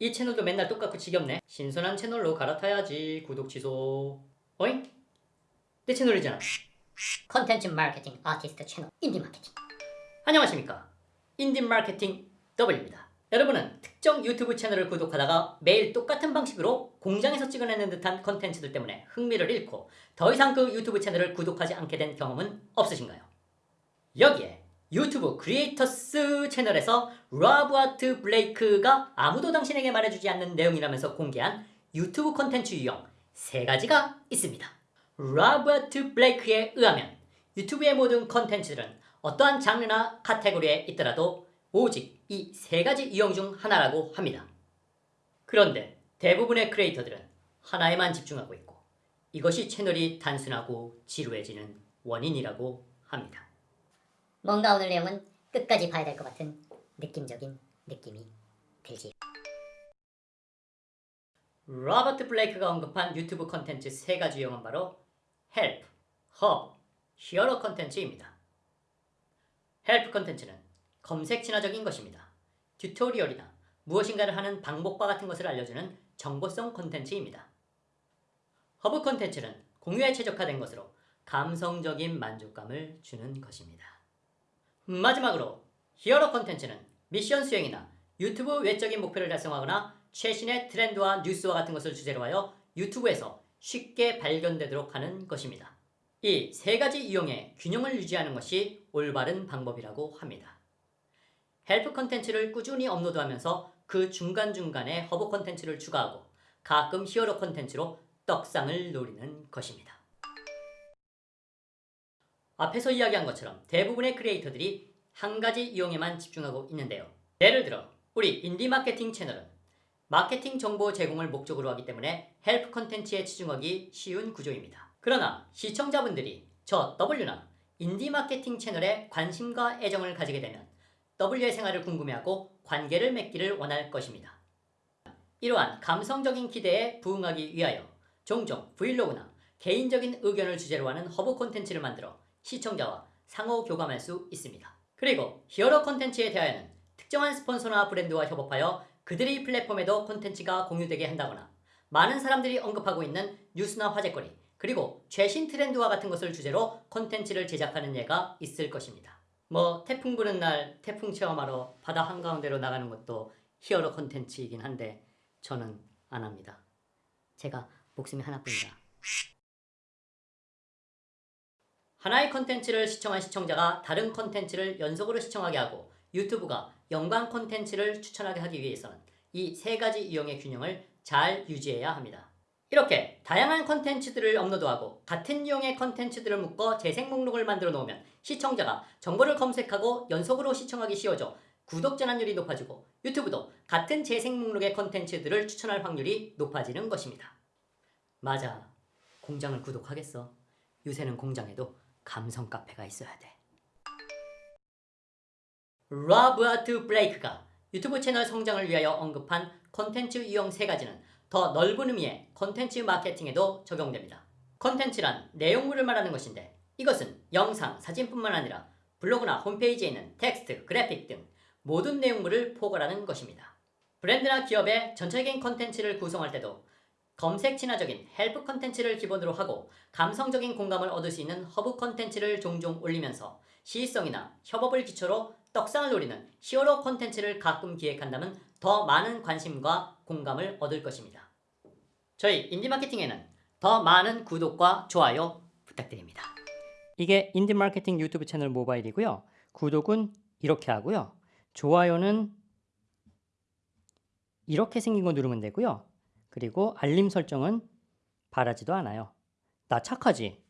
이 채널도 맨날 똑같고 지겹네. 신선한 채널로 갈아타야지. 구독 취소. 어잉? 내 채널이잖아. 컨텐츠 마케팅 아티스트 채널 인디 마케팅 안녕하십니까. 인디 마케팅 W입니다. 여러분은 특정 유튜브 채널을 구독하다가 매일 똑같은 방식으로 공장에서 찍어내는 듯한 컨텐츠들 때문에 흥미를 잃고 더 이상 그 유튜브 채널을 구독하지 않게 된 경험은 없으신가요? 여기에 유튜브 Creators 채널에서 로버트 블레이크가 아무도 당신에게 말해주지 않는 내용이라면서 공개한 유튜브 컨텐츠 유형 세 가지가 있습니다. 로버트 블레이크에 의하면 유튜브의 모든 컨텐츠들은 어떠한 장르나 카테고리에 있더라도 오직 이 세 가지 유형 중 하나라고 합니다. 그런데 대부분의 크리에이터들은 하나에만 집중하고 있고 이것이 채널이 단순하고 지루해지는 원인이라고 합니다. 뭔가 오늘 내용은 끝까지 봐야 될 것 같은 느낌적인 느낌이 들지 로버트 블레이크가 언급한 유튜브 컨텐츠 세 가지 유형은 바로 help, hub, hero 컨텐츠입니다. Help 컨텐츠는 검색 친화적인 것입니다. Tutorial이나 무엇인가를 하는 방법과 같은 것을 알려주는 정보성 컨텐츠입니다. 허브 컨텐츠는 공유에 최적화된 것으로 감성적인 만족감을 주는 것입니다. 마지막으로 hero 컨텐츠는 미션 수행이나 유튜브 외적인 목표를 달성하거나 최신의 트렌드와 뉴스와 같은 것을 주제로 하여 유튜브에서 쉽게 발견되도록 하는 것입니다. 이 세 가지 유형의 균형을 유지하는 것이 올바른 방법이라고 합니다. Help 컨텐츠를 꾸준히 업로드하면서 그 중간중간에 허브 컨텐츠를 추가하고 가끔 hero 컨텐츠로 떡상을 노리는 것입니다. 앞에서 이야기한 것처럼 대부분의 크리에이터들이 한 가지 이용에만 집중하고 있는데요. 예를 들어 우리 인디 마케팅 채널은 마케팅 정보 제공을 목적으로 하기 때문에 help 컨텐츠에 치중하기 쉬운 구조입니다. 그러나 시청자분들이 저 W나 인디 마케팅 채널에 관심과 애정을 가지게 되면 W의 생활을 궁금해하고 관계를 맺기를 원할 것입니다. 이러한 감성적인 기대에 부응하기 위하여 종종 브이로그나 개인적인 의견을 주제로 하는 허브 콘텐츠를 만들어 시청자와 상호 교감할 수 있습니다. 그리고 hero 콘텐츠에 대하여는 특정한 스폰서나 브랜드와 협업하여 그들의 플랫폼에도 콘텐츠가 공유되게 한다거나 많은 사람들이 언급하고 있는 뉴스나 화제거리 그리고 최신 트렌드와 같은 것을 주제로 콘텐츠를 제작하는 예가 있을 것입니다. 뭐 태풍 부는 날 태풍 체험하러 바다 한가운데로 나가는 것도 hero 콘텐츠이긴 한데 저는 안 합니다. 제가 목숨이 하나뿐이다 하나의 컨텐츠를 시청한 시청자가 다른 컨텐츠를 연속으로 시청하게 하고 유튜브가 연관 컨텐츠를 추천하게 하기 위해서는 이 세 가지 유형의 균형을 잘 유지해야 합니다. 이렇게 다양한 컨텐츠들을 업로드하고 같은 유형의 컨텐츠들을 묶어 재생 목록을 만들어 놓으면 시청자가 정보를 검색하고 연속으로 시청하기 쉬워져 구독 전환율이 높아지고 유튜브도 같은 재생 목록의 컨텐츠들을 추천할 확률이 높아지는 것입니다. 맞아. 공장을 구독하겠어. 요새는 공장에도 감성 카페가 있어야 돼. 라브아트 블레이크가 유튜브 채널 성장을 위하여 언급한 컨텐츠 유형 세 가지는 더 넓은 의미의 컨텐츠 마케팅에도 적용됩니다. 컨텐츠란 내용물을 말하는 것인데 이것은 영상, 사진뿐만 아니라 블로그나 홈페이지에 있는 텍스트, 그래픽 등 모든 내용물을 포괄하는 것입니다. 브랜드나 기업의 전체적인 컨텐츠를 구성할 때도 검색 친화적인 help 컨텐츠를 기본으로 하고 감성적인 공감을 얻을 수 있는 허브 컨텐츠를 종종 올리면서 시의성이나 협업을 기초로 떡상을 노리는 hero 컨텐츠를 가끔 기획한다면 더 많은 관심과 공감을 얻을 것입니다. 저희 인디마케팅에는 더 많은 구독과 좋아요 부탁드립니다. 이게 인디마케팅 유튜브 채널 모바일이고요. 구독은 이렇게 하고요. 좋아요는 이렇게 생긴 거 누르면 되고요. 그리고 알림 설정은 바라지도 않아요. 나 착하지?